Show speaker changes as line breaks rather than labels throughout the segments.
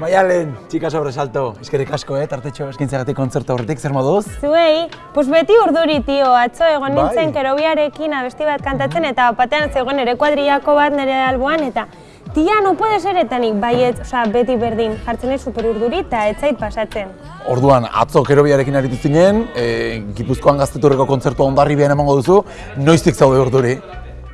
Maialen, txika sobresalto, eskerrik asko, eh, tartetxo eskintzagatik kontzertu horretik, zer moduz?
Zuei, pues beti urduri, tio, atzo egon
Bai.
nintzen kerobiarekin abesti bat kantatzen eta batean zegoen ere kuadriako bat nire alboan eta tia, no puede ser eta nik baiet, osea, beti berdin, jartzen ez super urduri eta ez zait pasatzen.
Orduan, atzo kerobiarekin aritu zinen, e, Gipuzkoan gazteturreko kontzertua ondarri emango duzu, noiztik zaude urduri?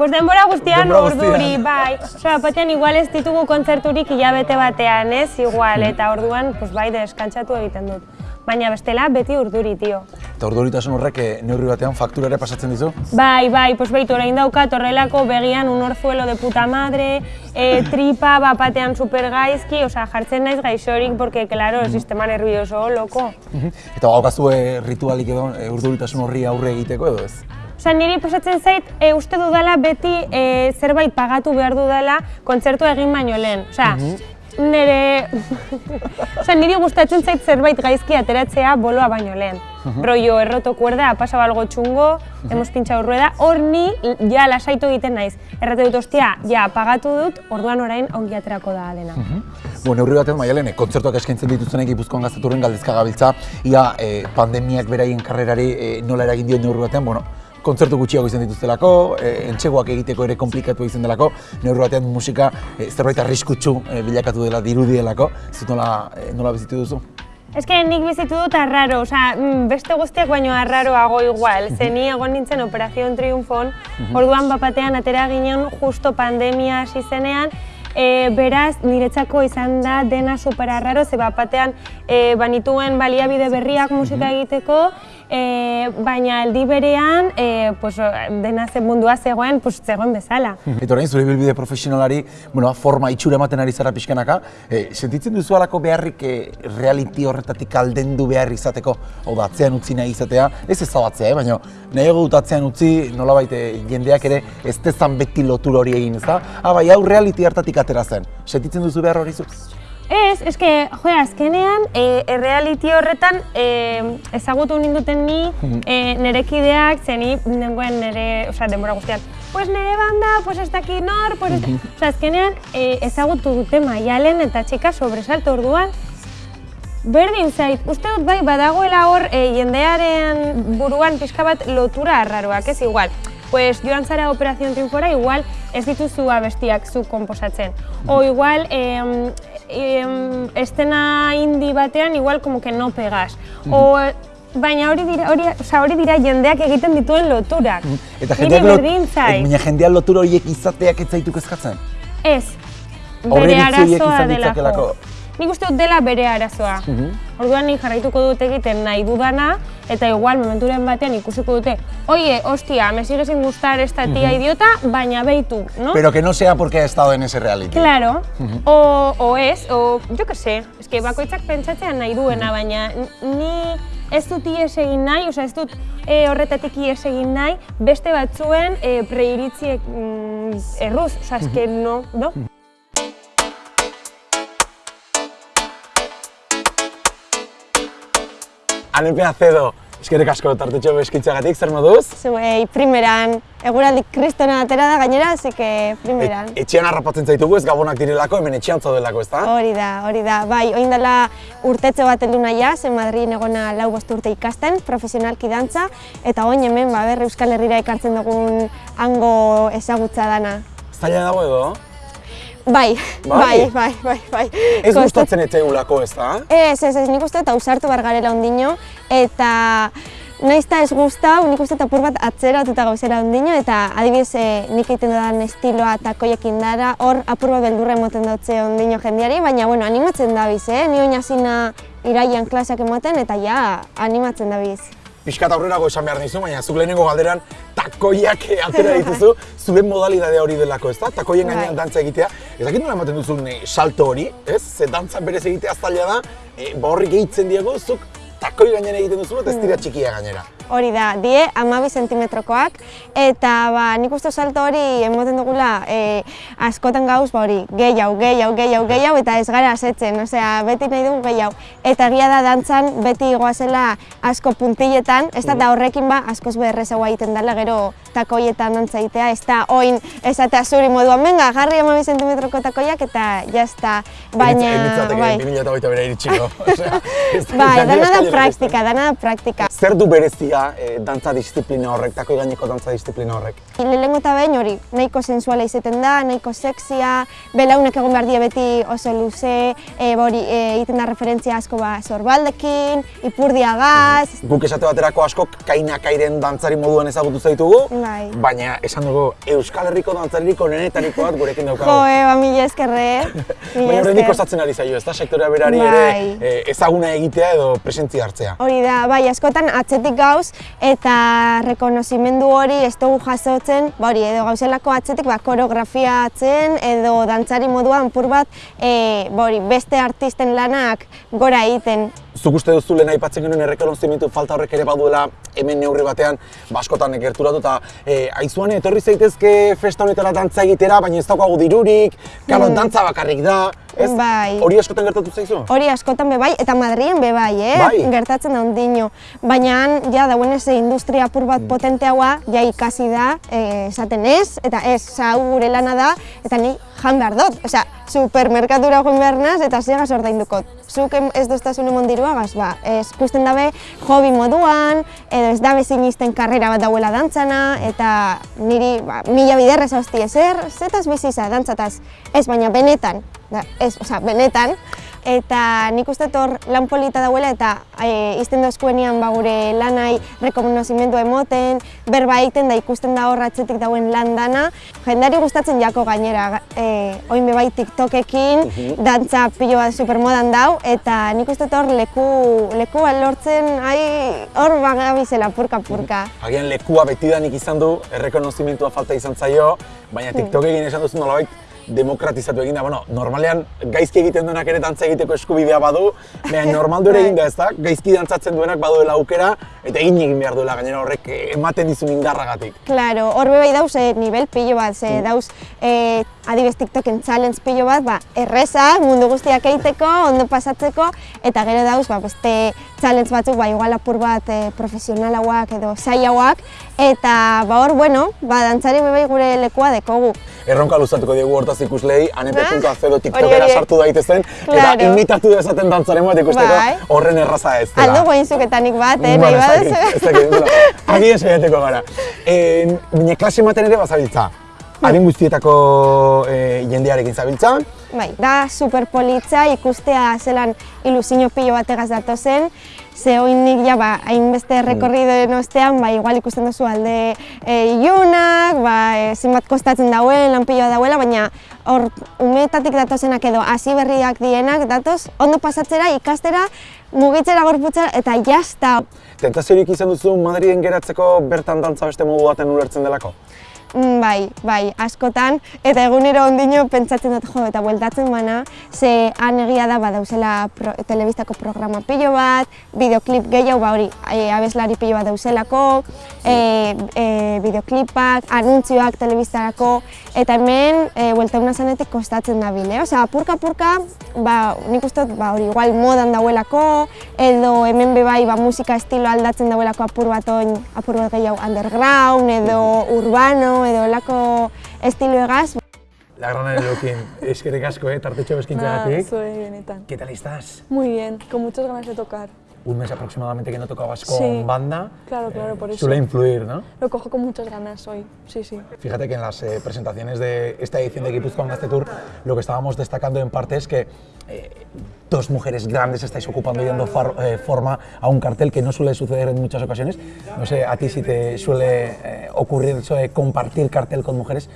Pues denbora guztian
Denbora
urduri, bai. Osea, batean igual ez ditugu kontzerturik hilabete batean, ez? Igual, eta orduan, pues bai, deskantzatu egiten dut. Baina bestela, beti urduri, tio.
Eta orduritasun horrek eh, neurri batean faktura ere pasatzen dizu?
Bai, bai, pues beitu, orain daukat horrelako begian un orzuelo de puta madre, e, tripa bapatean super gaizki, osea, jartzen naiz gaixorik, porque, claro, el sistema nervioso, loko.
Eta gaukazu e, ritualik edo e, urduritasun horri aurre egiteko edo ez?
Osea, niri pasatzen zait, e, uste dudala beti e, zerbait pagatu behar dudala kontzertua egin baino lehen. Osea, nire... Osea, niri gustatzen zait zerbait gaizki ateratzea boloa baino lehen. Rollo, erroto kuerda, ha pasado algo chungo, hemos pinchado rueda, hor ni ja lasaitu egiten naiz. Errate dut, ostia, ja, pagatu dut, orduan orain ongi aterako da dena.
Bueno, neurri batean Maialen, e, kontzertuak eskaintzen dituztenek Gipuzkoan gazteturren galdezka gabiltza, ia e, pandemiak beraien karrerari e, nola eragin dio neurri batean, bueno, kontzertu gutxiago izan dituztelako, e, entxegoak egiteko ere komplikatu izan delako, neurri batean musika e, zerbait arriskutsu e, bilakatu dela dirudielako, zut nola, e, nola bizitu duzu?
Ez que nik bizitu dut arraro, osea, mm, beste guztiak baino arraroago igual. Ze ni egon nintzen Operación Triunfon, orduan bapatean atera ginen justo pandemia hasi zenean, e, beraz niretzako izan da dena super arraro, ze bapatean e, banituen baliabide berriak musika egiteko, e, baina aldi berean e, pues, dena ze mundua zegoen, pues, zegoen bezala.
Eta orain, zure bilbide profesionalari, bueno, forma itxura ematen ari zara pixkanaka, e, sentitzen duzu alako beharrik e, reality horretatik aldendu behar izateko, hau da, atzean utzi nahi izatea, ez ezabatzea, eh? baina nahiago dut atzean utzi, nolabait jendeak ere ez dezan beti lotura hori egin, ezta? Ah, bai, hau reality hartatik atera zen. Sentitzen duzu behar hori zu?
Ez, eske, jo, azkenean, e, e, reality horretan e, ezagutu ninduten ni, e, nire kideak, ze ni nengoen nire, osea, denbora guztian, pues nire banda, pues ez dakit nor, pues ez... Osea, azkenean, e, ezagutu dute maialen eta txika sobresalto orduan, Berdin zait, uste dut bai badagoela hor e, jendearen buruan pixka bat lotura arraroak, ez igual. Pues joan zara Operación Triunfora, igual ez dituzu abestiak zu komposatzen. O igual em, em, estena indi batean igual como que no pegas. O baina hori dira, hori, osea, hori dira jendeak egiten dituen loturak.
Eta
Nire
jendeak, lot-
zait.
baina jendeak lotura horiek izateak ez zaitu kezkatzen?
Ez, bere arazoa delako. Nik uste dut dela bere arazoa. Orduan nik jarraituko dut egiten nahi dudana, eta igual momenturen batean ikusiko dute, oie, hostia, me sigue sin gustar esta tía idiota, baina beitu, no?
Pero que no sea porque ha estado en ese reality.
Claro, o, o ez, o, jo que sé, eske bakoitzak pentsatzean nahi duena, baina n- ni ez dut ies egin nahi, osea ez dut e, horretatik ies egin nahi, beste batzuen e, preiritziek mm, erruz, osea eske no, no?
Anepe Acedo, eskerrik asko tartetxo beskitzagatik, zer moduz?
Zuei, primeran, eguraldi kristona atera da gainera, así que primeran.
Et, etxean harrapatzen zaitugu ez gabonak direlako, hemen etxean zaudelako, ezta?
Hori da, hori da. Bai, oin dela urtetxe bat heldu naia, zen Madrid egona lau bost urte ikasten, profesionalki dantza, eta oin hemen, ba, ber, Euskal Herrira ekartzen dugun hango ezagutza dana.
Zaila dago edo?
Bai,
Bai?
bai, bai, bai, bai.
Ez
Kostat-
gustatzen etzeugulako, ezta?
Ez, ez, ez, nik uste eta ausartu bar garela ondino, eta naiz eta ez gustau, nik uste eta apur bat atzeratuta gauzera ondino, eta adibidez eh, nik egiten dudan estiloa takoiekin dara, hor apur bat beldurra emoten dutze ondino jendeari, baina bueno, animatzen dabiz, eh? Ni oin hasina iraian klaseak ematen, eta ja, animatzen dabiz.
Piskat aurrerago esan behar nizu, baina zuk lehenengo galderan takoiak eh, atera dituzu, zure modalidadea hori delako, ezta? Takoien gainean
Bai.
dantza egitea. Ez dakit nola ematen duzun eh, salto hori, ez? Ze dantza berez egitea zaila da, eh, ba horri gehitzen diego, zuk takoi gainean egiten duzu eta ez dira txikia gainera.
Hori da, die amabi zentimetrokoak, eta ba, nik uste salto hori emoten dugula e, askotan gauz, ba hori, gehiago, gehiago, gehiago, gehiago, eta ez gara asetzen, osea, beti nahi dugu gehiago. Eta egia da dantzan beti goazela asko puntiletan, ez da horrekin ba, askoz beharrezagoa egiten dela gero takoietan dantza egitea, ez da oin esatea zuri moduan, venga, jarri amabi zentimetroko takoiak eta jazta, baina...
bai. 2008 bera iritsiko.
bai, dana da praktika, dana da praktika.
Zer du berezia eh, dantza disiplina horrek, tako gaineko dantza disiplina horrek?
Lehenko eta behin hori, nahiko sensuala izaten da, nahiko sexia, belaunek egon behar die beti oso luze, e, bori, e, egiten da referentzia asko ba, sorbaldekin, ipurdiagaz.
Guk esate baterako askok kainakairen dantzari moduan ezagutu zaitugu,
Bai.
baina esan dugu Euskal Herriko dantzariko nenetariko bat gurekin daukagu.
Jo, eba, mila eskerre,
Baina horrenik kostatzen ari zaio, ez da sektorea berari
Bai.
ere eh, ezaguna egitea edo presentzia hartzea.
Hori da, bai, askotan atzetik gauz eta rekonozimendu hori ez dugu jasotzen, ba hori, edo gauzelako atzetik ba, koreografia atzen edo dantzari moduan pur bat e, ba hori, beste artisten lanak gora egiten.
Zuk uste duzu lehen aipatzen genuen errekonozimendu falta horrek ere baduela hemen neurri batean baskotan gerturatu eta e, aizuan etorri zaitezke festa honetara dantza egitera, baina ez daukagu dirurik, kalo
Mm.
dantza bakarrik da, ez?
Bai.
Hori askotan gertatu zaizu?
Hori askotan be bai, eta Madrien be bai, eh?
Bai.
Gertatzen da ondino. Baina ja, dagoenez eh, industria apur bat potenteagoa, ja ikasi da, eh, esaten ez, eta ez, hau gure lana da, eta ni jan behar dut. Osea, supermerkatura joan behar naz, eta zegaz ordaindukot. Zuk ez doztasun emon diruagaz, ba, ez ikusten dabe hobi moduan, edo ez dabe sinisten karrera bat dauela dantzana, eta niri ba, mila biderrez hausti ezer, zetaz biziza dantzataz, ez baina benetan, da, ez, osea, benetan, eta nik uste hor lan polita dauela eta e, izten dozkuenian ba, gure lanai rekonozimendu emoten, berba egiten da ikusten da hor atzetik dauen lan dana. Jendari gustatzen jako gainera, e, oin be bai TikTokekin, dantza pilo bat supermodan dau, eta nik uste hor leku, leku lortzen, ai, hor bagabizela purka-purka.
Agian lekua betidanik izan du, errekonozimentua falta izan zaio, baina TikTok egin esan duzu nolabait demokratizatu egin da, bueno, normalean gaizki egiten duenak ere dantza egiteko eskubidea badu, baina normaldu ere egin da ez da, gaizki dantzatzen duenak baduela aukera, eta egin egin behar duela gainera horrek eh, ematen dizun indarragatik.
Claro, hor bai dauz e, nivel pilo bat, ze dauz e, adibes TikToken challenge pilo bat, ba, erreza, mundu guztiak egiteko, ondo pasatzeko, eta gero dauz, ba, beste challenge batzuk, ba, igual apur bat e, profesionalauak edo zaiauak, eta ba, hor, bueno, ba, dantzari bai gure lekua dekogu.
Erronka luzatuko diegu hortaz ikuslei, anepe.0
Hori,
TikTokera sartu daitezen, eta
Claro.
imitatu dezaten dantzaren bat ikusteko
Bai.
horren erraza ez dela.
Aldo guain zuketanik bat, eh, nahi
ez dakit, ez dakit, gara. E, Bine klase ematen ere bazabiltza. Adin guztietako e, jendearekin zabiltza.
Bai, da super politza ikustea zelan ilusio pilo bategaz datozen, ze oinik ja ba, hainbeste rekorridoen ostean, ba, igual ikusten duzu alde e, ilunak, ba, e, zenbat kostatzen dauen, lan piloa dauela, baina hor umetatik datozenak edo hasi berriak dienak datoz, ondo pasatzera, ikastera, mugitzera gorputzera, eta jazta.
Tentaziorik izan duzu Madriden geratzeko bertan dantza beste modu baten ulertzen delako?
Mm, Bai, bai, askotan, eta egunero ondino pentsatzen dut jo, eta bueltatzen bana, ze han egia da badauzela pro, telebistako programa pilo bat, bideoklip gehiago, ba hori, e, abeslari pilo bat dauzelako, e, e, bideoklipak, anuntzioak telebistarako, eta hemen, e, bueltauna zanetik kostatzen da bile, osea, purka-purka, ba, nik uste ba, hori, igual modan dauelako, edo hemen be bai, ba, musika estilo aldatzen dauelako apur bat oin, apur bat gehiago underground, edo urbano, edo olako estilo egaz.
La gran Elokin, eskerrik asko, eh, tartetxo
Nada,
beskintzagatik.
soy benetan.
¿Qué tal estás?
Muy bien, con muchas ganas de tocar.
Un mes aproximadamente que no tocabas con
Sí.
banda.
Claro, claro, por eso.
Suele influir, ¿no?
Lo cojo con muchas ganas hoy, sí, sí.
Fíjate que en las eh, presentaciones de esta edición de Guipuzcoa Gazte Tour lo que estábamos destacando en parte es que eh, dos mujeres grandes estáis ocupando y dando far- eh, forma a un cartel que no suele suceder en muchas ocasiones. No sé, a ti si te suele eh, ocurrir eso de compartir cartel con mujeres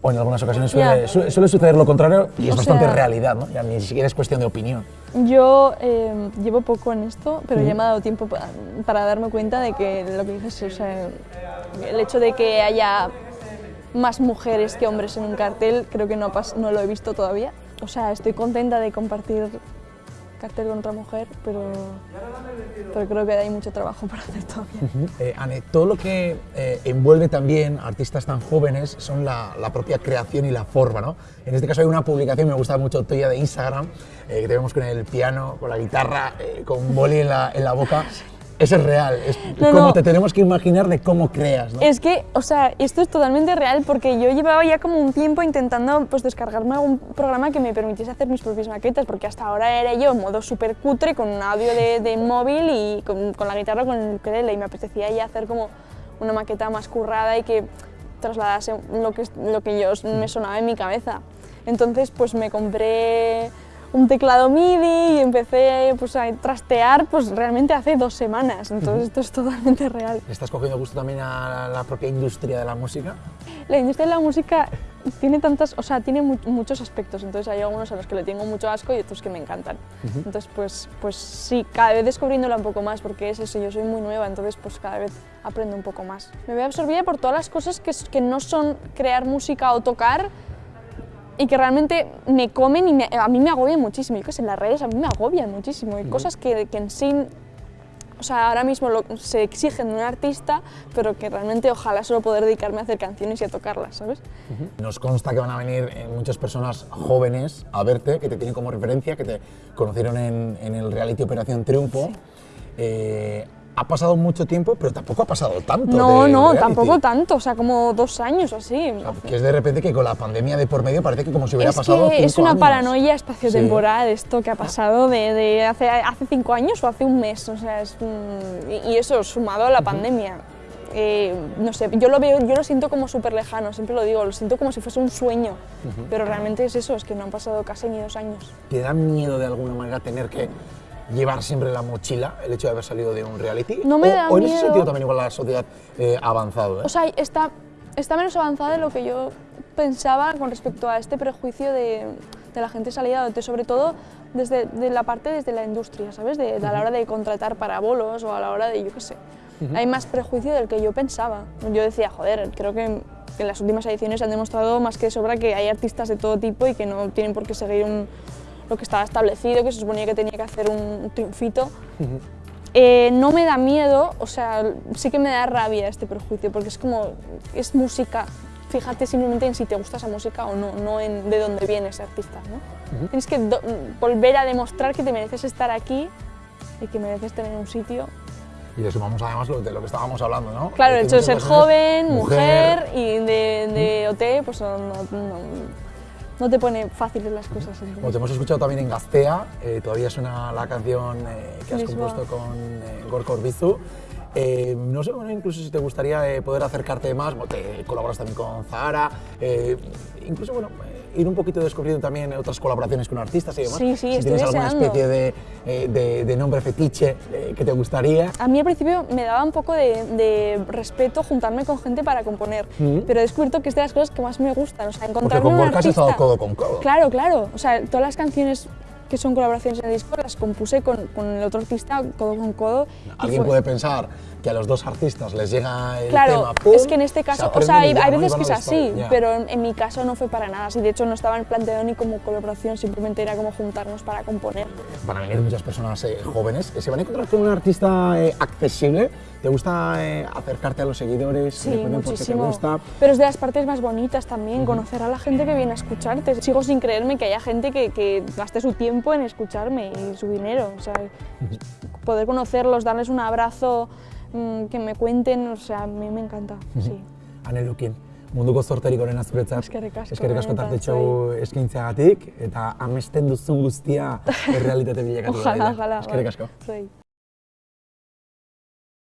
o en algunas ocasiones suele,
Ya.
su- suele suceder lo contrario y es
O
bastante
sea-
realidad, ¿no? Ya ni siquiera es cuestión de opinión.
Yo eh, llevo poco en esto, pero ya me ha dado tiempo pa- para darme cuenta de que lo que dices, o sea, el hecho de que haya más mujeres que hombres en un cartel, creo que no, no lo he visto todavía. O sea, estoy contenta de compartir cartel con otra mujer, pero, pero creo que hay mucho trabajo por hacer todavía.
Eh, Ane, todo lo que eh, envuelve también a artistas tan jóvenes son la, la propia creación y la forma, ¿no? En este caso hay una publicación, me gusta mucho tuya de Instagram, eh, que te vemos con el piano, con la guitarra, eh, con un boli en la, en la boca. Eso es real, es
No,
como
no.
te tenemos que imaginar de cómo creas, ¿no?
Es que, o sea, esto es totalmente real porque yo llevaba ya como un tiempo intentando pues, descargarme algún programa que me permitiese hacer mis propias maquetas, porque hasta ahora era yo en modo súper cutre con un audio de, de móvil y con, con la guitarra con el ukelele y me apetecía ya hacer como una maqueta más currada y que trasladase lo que, lo que yo me sonaba en mi cabeza. Entonces, pues me compré un teclado MIDI y empecé pues, a trastear pues, realmente hace dos semanas. Entonces, esto es totalmente real.
¿Le estás cogiendo gusto también a la propia industria de la música?
La industria de la música tiene tantas, o sea, tiene mu- muchos aspectos, entonces hay algunos a los que le tengo mucho asco y otros que me encantan. Entonces, pues, pues sí, cada vez descubriéndola un poco más, porque es eso, yo soy muy nueva, entonces pues cada vez aprendo un poco más. Me veo absorbida por todas las cosas que, que no son crear música o tocar y que realmente me comen y me- a mí me agobian muchísimo. Yo qué sé, las redes a mí me agobian muchísimo. Hay cosas que, que en sí o sea, ahora mismo lo- se exigen de un artista, pero que realmente ojalá solo poder dedicarme a hacer canciones y a tocarlas, ¿sabes?
Nos consta que van a venir eh, muchas personas jóvenes a verte, que te tienen como referencia, que te conocieron en, en el reality Operación Triunfo. Eh, ha pasado mucho tiempo, pero tampoco ha pasado tanto.
No,
del
no,
reality.
tampoco tanto, o sea, como dos años o así.
O sea, que es de repente que con la pandemia de por medio parece que como si hubiera
Es
pasado
que es
cinco
una
años.
paranoia espaciotemporal esto que ha pasado de, de hace, hace cinco años o hace un mes, o sea, es, y, eso sumado a la pandemia. Eh, no sé, yo lo veo, yo lo siento como súper lejano, siempre lo digo, lo siento como si fuese un sueño, pero realmente es eso, es que no han pasado casi ni dos años.
¿Te da miedo de alguna manera tener que llevar siempre la mochila el hecho de haber salido de un reality?
No me
o,
da
o en ese
miedo.
sentido también igual la sociedad eh, ha avanzado. ¿eh?
O sea, está, está menos avanzada de lo que yo pensaba con respecto a este prejuicio de, de la gente salida, de- sobre todo desde de la parte desde la industria, ¿sabes? De, de a la hora de contratar para bolos o a la hora de, yo qué sé. Hay más prejuicio del que yo pensaba. Yo decía, joder, creo que en las últimas ediciones han demostrado más que de sobra que hay artistas de todo tipo y que no tienen por qué seguir un- lo que estaba establecido, que se suponía que tenía que hacer un triunfito. Eh, no me da miedo, o sea, sí que me da rabia este prejuicio, porque es como, es música. Fíjate simplemente en si te gusta esa música o no, no en de dónde viene ese artista. ¿no? Tienes que volver a demostrar que te mereces estar aquí y que mereces tener un sitio.
Y le sumamos además lo de lo que estábamos hablando, ¿no?
Claro, el hecho de ser joven, mujer, y de, de OT, pues no, no, no- no te pone fáciles las cosas.
Como te hemos escuchado también en Gaztea, eh, todavía suena la canción eh, que has
Lisboa.
compuesto con eh, Gorka Orbizu. Eh, no sé, bueno, incluso si te gustaría eh, poder acercarte más, bueno, te colaboras también con Zahara, eh, incluso, bueno, ir un poquito descubriendo también otras colaboraciones con artistas y demás.
Sí, sí,
si tienes alguna
deseando.
especie de, eh, de- de nombre fetiche eh, que te gustaría.
A mí al principio me daba un poco de, de respeto juntarme con gente para componer, pero he descubierto que es de las cosas que más me gustan, o sea,
Porque
encontrarme
con
un
Gorka has
artista...
estado codo con codo.
Claro, claro, o sea, todas las canciones que son colaboraciones en el disco las compuse con, con el otro artista codo con codo.
Alguien puede pensar que a los dos artistas les llega el
Claro,
tema, ¡pum!
es que en este
se
caso, o sea, hay, hay veces que es así,
ya.
pero en, en mi caso no fue para nada así. De hecho, no estaba planteado ni como colaboración, simplemente era como juntarnos para componer.
Van a venir muchas personas eh, jóvenes que se van a encontrar con un artista eh, accesible. ¿Te gusta eh, acercarte a los seguidores?
Sí, muchísimo.
te gusta.
Pero es de las partes más bonitas también, conocer a la gente que viene a escucharte. Sigo sin creerme que haya gente que, que gaste su tiempo en escucharme y su dinero. O sea, poder conocerlos, darles un abrazo, mm, que me cuenten, o sea, a mí me encanta. Sí.
Ane Lukin, munduko zorterik onena zuretzat.
Eskerrik asko,
Eskerrik asko tartetxo eskaintzeagatik eta amesten duzun guztia errealitate bilakatu
Ojalá,
dadila.
ojalá.
Eskerrik asko.